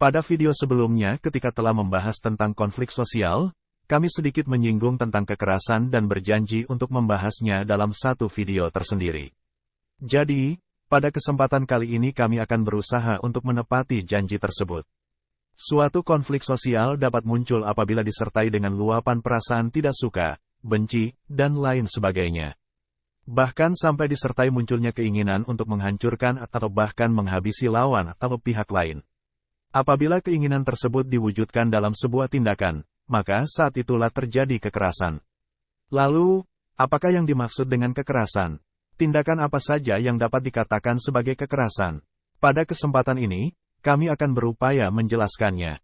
Pada video sebelumnya ketika telah membahas tentang konflik sosial, kami sedikit menyinggung tentang kekerasan dan berjanji untuk membahasnya dalam satu video tersendiri. Jadi, pada kesempatan kali ini kami akan berusaha untuk menepati janji tersebut. Suatu konflik sosial dapat muncul apabila disertai dengan luapan perasaan tidak suka, benci, dan lain sebagainya. Bahkan sampai disertai munculnya keinginan untuk menghancurkan atau bahkan menghabisi lawan atau pihak lain. Apabila keinginan tersebut diwujudkan dalam sebuah tindakan, maka saat itulah terjadi kekerasan. Lalu, apakah yang dimaksud dengan kekerasan? Tindakan apa saja yang dapat dikatakan sebagai kekerasan? Pada kesempatan ini, kami akan berupaya menjelaskannya.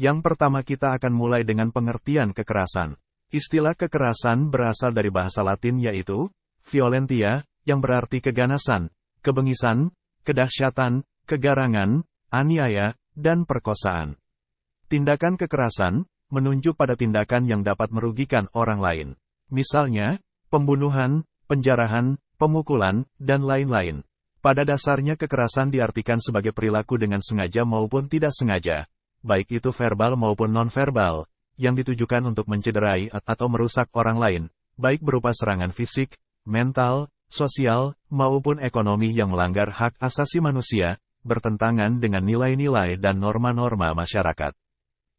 Yang pertama kita akan mulai dengan pengertian kekerasan. Istilah kekerasan berasal dari bahasa latin yaitu violentia, yang berarti keganasan, kebengisan, kedahsyatan, kegarangan, aniaya, dan perkosaan. Tindakan kekerasan menunjuk pada tindakan yang dapat merugikan orang lain. Misalnya, pembunuhan, penjarahan, pemukulan, dan lain-lain. Pada dasarnya kekerasan diartikan sebagai perilaku dengan sengaja maupun tidak sengaja, baik itu verbal maupun nonverbal, yang ditujukan untuk mencederai atau merusak orang lain, baik berupa serangan fisik, mental, sosial, maupun ekonomi yang melanggar hak asasi manusia, bertentangan dengan nilai-nilai dan norma-norma masyarakat.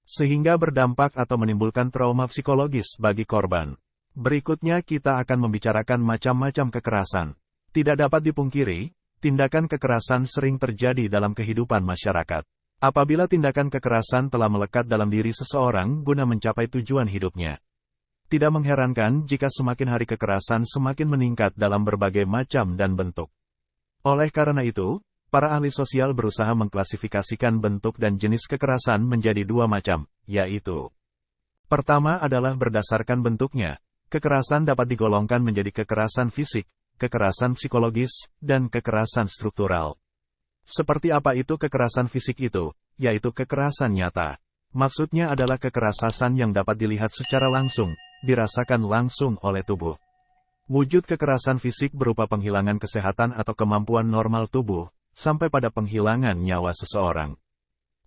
Sehingga berdampak atau menimbulkan trauma psikologis bagi korban. Berikutnya kita akan membicarakan macam-macam kekerasan. Tidak dapat dipungkiri, tindakan kekerasan sering terjadi dalam kehidupan masyarakat. Apabila tindakan kekerasan telah melekat dalam diri seseorang guna mencapai tujuan hidupnya. Tidak mengherankan jika semakin hari kekerasan semakin meningkat dalam berbagai macam dan bentuk. Oleh karena itu, para ahli sosial berusaha mengklasifikasikan bentuk dan jenis kekerasan menjadi dua macam, yaitu Pertama adalah berdasarkan bentuknya. Kekerasan dapat digolongkan menjadi kekerasan fisik, kekerasan psikologis, dan kekerasan struktural. Seperti apa itu kekerasan fisik itu? Yaitu kekerasan nyata. Maksudnya adalah kekerasan yang dapat dilihat secara langsung, dirasakan langsung oleh tubuh. Wujud kekerasan fisik berupa penghilangan kesehatan atau kemampuan normal tubuh, sampai pada penghilangan nyawa seseorang.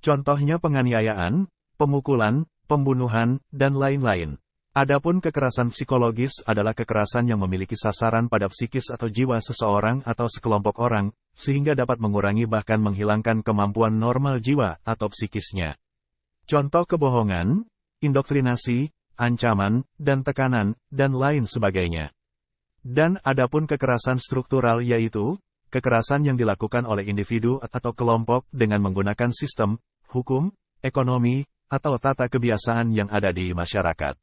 Contohnya penganiayaan, pemukulan, pembunuhan, dan lain-lain. Adapun kekerasan psikologis adalah kekerasan yang memiliki sasaran pada psikis atau jiwa seseorang atau sekelompok orang, sehingga dapat mengurangi bahkan menghilangkan kemampuan normal jiwa atau psikisnya. Contoh kebohongan, indoktrinasi, ancaman, dan tekanan, dan lain sebagainya. Dan adapun kekerasan struktural yaitu, kekerasan yang dilakukan oleh individu atau kelompok dengan menggunakan sistem, hukum, ekonomi, atau tata kebiasaan yang ada di masyarakat.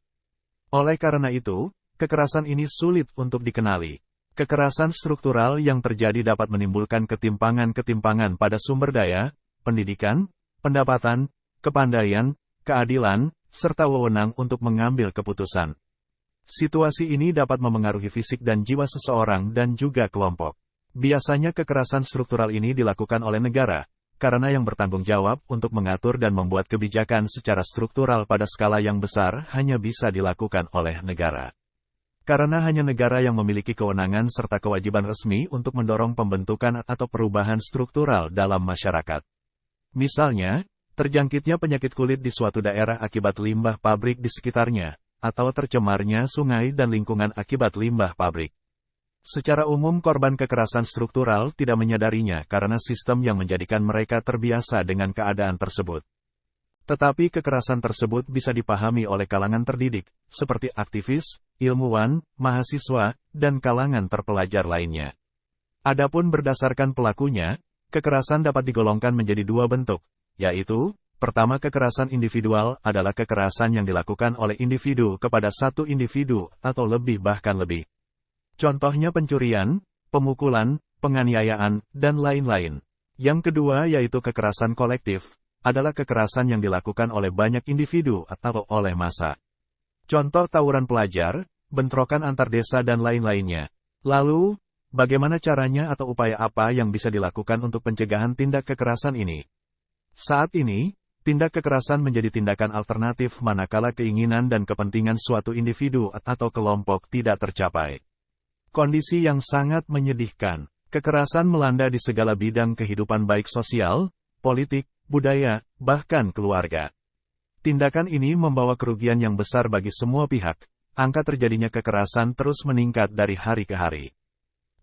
Oleh karena itu, kekerasan ini sulit untuk dikenali. Kekerasan struktural yang terjadi dapat menimbulkan ketimpangan-ketimpangan pada sumber daya, pendidikan, pendapatan, kepandaian, keadilan, serta wewenang untuk mengambil keputusan. Situasi ini dapat memengaruhi fisik dan jiwa seseorang dan juga kelompok. Biasanya kekerasan struktural ini dilakukan oleh negara, karena yang bertanggung jawab untuk mengatur dan membuat kebijakan secara struktural pada skala yang besar hanya bisa dilakukan oleh negara. Karena hanya negara yang memiliki kewenangan serta kewajiban resmi untuk mendorong pembentukan atau perubahan struktural dalam masyarakat. Misalnya, terjangkitnya penyakit kulit di suatu daerah akibat limbah pabrik di sekitarnya, atau tercemarnya sungai dan lingkungan akibat limbah pabrik. Secara umum korban kekerasan struktural tidak menyadarinya karena sistem yang menjadikan mereka terbiasa dengan keadaan tersebut. Tetapi kekerasan tersebut bisa dipahami oleh kalangan terdidik, seperti aktivis, ilmuwan, mahasiswa, dan kalangan terpelajar lainnya. Adapun berdasarkan pelakunya, kekerasan dapat digolongkan menjadi dua bentuk, yaitu, pertama kekerasan individual adalah kekerasan yang dilakukan oleh individu kepada satu individu atau lebih bahkan lebih. Contohnya pencurian, pemukulan, penganiayaan, dan lain-lain. Yang kedua yaitu kekerasan kolektif, adalah kekerasan yang dilakukan oleh banyak individu atau oleh massa. Contoh tawuran pelajar, bentrokan antar desa dan lain-lainnya. Lalu, bagaimana caranya atau upaya apa yang bisa dilakukan untuk pencegahan tindak kekerasan ini? Saat ini, tindak kekerasan menjadi tindakan alternatif manakala keinginan dan kepentingan suatu individu atau kelompok tidak tercapai. Kondisi yang sangat menyedihkan. Kekerasan melanda di segala bidang kehidupan baik sosial, politik, budaya, bahkan keluarga. Tindakan ini membawa kerugian yang besar bagi semua pihak. Angka terjadinya kekerasan terus meningkat dari hari ke hari.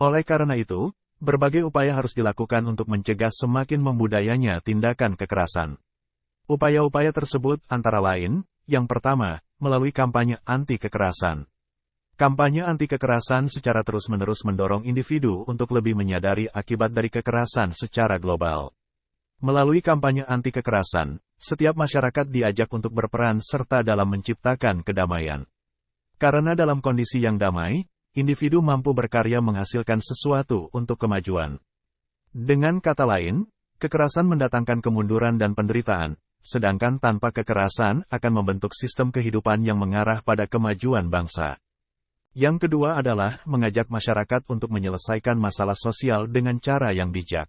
Oleh karena itu, berbagai upaya harus dilakukan untuk mencegah semakin membudayanya tindakan kekerasan. Upaya-upaya tersebut antara lain, yang pertama, melalui kampanye anti kekerasan. Kampanye anti kekerasan secara terus-menerus mendorong individu untuk lebih menyadari akibat dari kekerasan secara global. Melalui kampanye anti kekerasan, setiap masyarakat diajak untuk berperan serta dalam menciptakan kedamaian. Karena dalam kondisi yang damai, individu mampu berkarya menghasilkan sesuatu untuk kemajuan. Dengan kata lain, kekerasan mendatangkan kemunduran dan penderitaan, sedangkan tanpa kekerasan akan membentuk sistem kehidupan yang mengarah pada kemajuan bangsa. Yang kedua adalah mengajak masyarakat untuk menyelesaikan masalah sosial dengan cara yang bijak.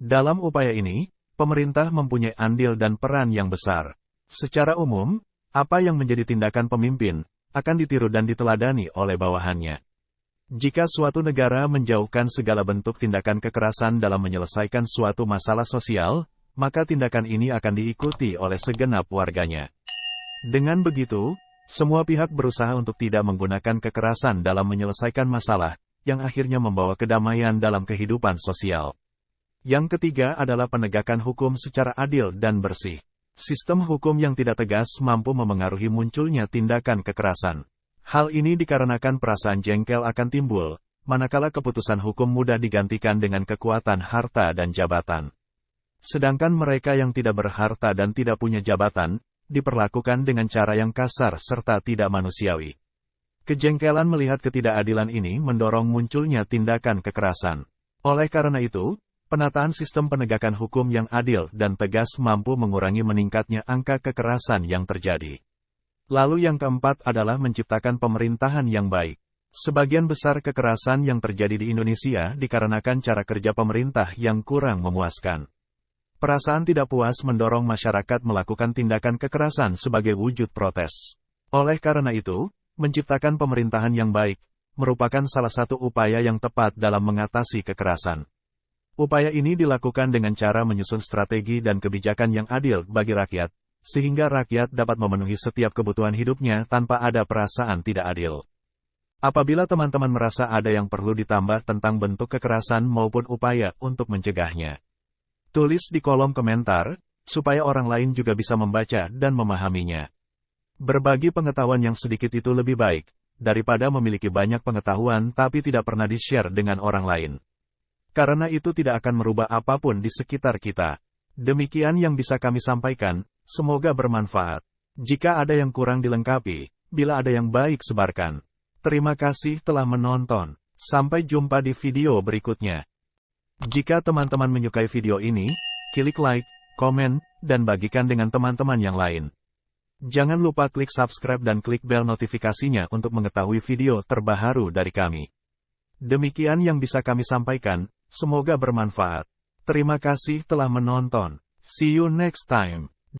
Dalam upaya ini, pemerintah mempunyai andil dan peran yang besar. Secara umum, apa yang menjadi tindakan pemimpin akan ditiru dan diteladani oleh bawahannya. Jika suatu negara menjauhkan segala bentuk tindakan kekerasan dalam menyelesaikan suatu masalah sosial, maka tindakan ini akan diikuti oleh segenap warganya. Dengan begitu, semua pihak berusaha untuk tidak menggunakan kekerasan dalam menyelesaikan masalah, yang akhirnya membawa kedamaian dalam kehidupan sosial. Yang ketiga adalah penegakan hukum secara adil dan bersih. Sistem hukum yang tidak tegas mampu memengaruhi munculnya tindakan kekerasan. Hal ini dikarenakan perasaan jengkel akan timbul, manakala keputusan hukum mudah digantikan dengan kekuatan harta dan jabatan. Sedangkan mereka yang tidak berharta dan tidak punya jabatan, diperlakukan dengan cara yang kasar serta tidak manusiawi. Kejengkelan melihat ketidakadilan ini mendorong munculnya tindakan kekerasan. Oleh karena itu, penataan sistem penegakan hukum yang adil dan tegas mampu mengurangi meningkatnya angka kekerasan yang terjadi. Lalu yang keempat adalah menciptakan pemerintahan yang baik. Sebagian besar kekerasan yang terjadi di Indonesia dikarenakan cara kerja pemerintah yang kurang memuaskan. Perasaan tidak puas mendorong masyarakat melakukan tindakan kekerasan sebagai wujud protes. Oleh karena itu, menciptakan pemerintahan yang baik merupakan salah satu upaya yang tepat dalam mengatasi kekerasan. Upaya ini dilakukan dengan cara menyusun strategi dan kebijakan yang adil bagi rakyat, sehingga rakyat dapat memenuhi setiap kebutuhan hidupnya tanpa ada perasaan tidak adil. Apabila teman-teman merasa ada yang perlu ditambah tentang bentuk kekerasan maupun upaya untuk mencegahnya, Tulis di kolom komentar, supaya orang lain juga bisa membaca dan memahaminya. Berbagi pengetahuan yang sedikit itu lebih baik, daripada memiliki banyak pengetahuan tapi tidak pernah di-share dengan orang lain. Karena itu tidak akan merubah apa pun di sekitar kita. Demikian yang bisa kami sampaikan, semoga bermanfaat. Jika ada yang kurang dilengkapi, bila ada yang baik sebarkan. Terima kasih telah menonton. Sampai jumpa di video berikutnya. Jika teman-teman menyukai video ini, klik like, komen, dan bagikan dengan teman-teman yang lain. Jangan lupa klik subscribe dan klik bel notifikasinya untuk mengetahui video terbaru dari kami. Demikian yang bisa kami sampaikan, semoga bermanfaat. Terima kasih telah menonton. See you next time.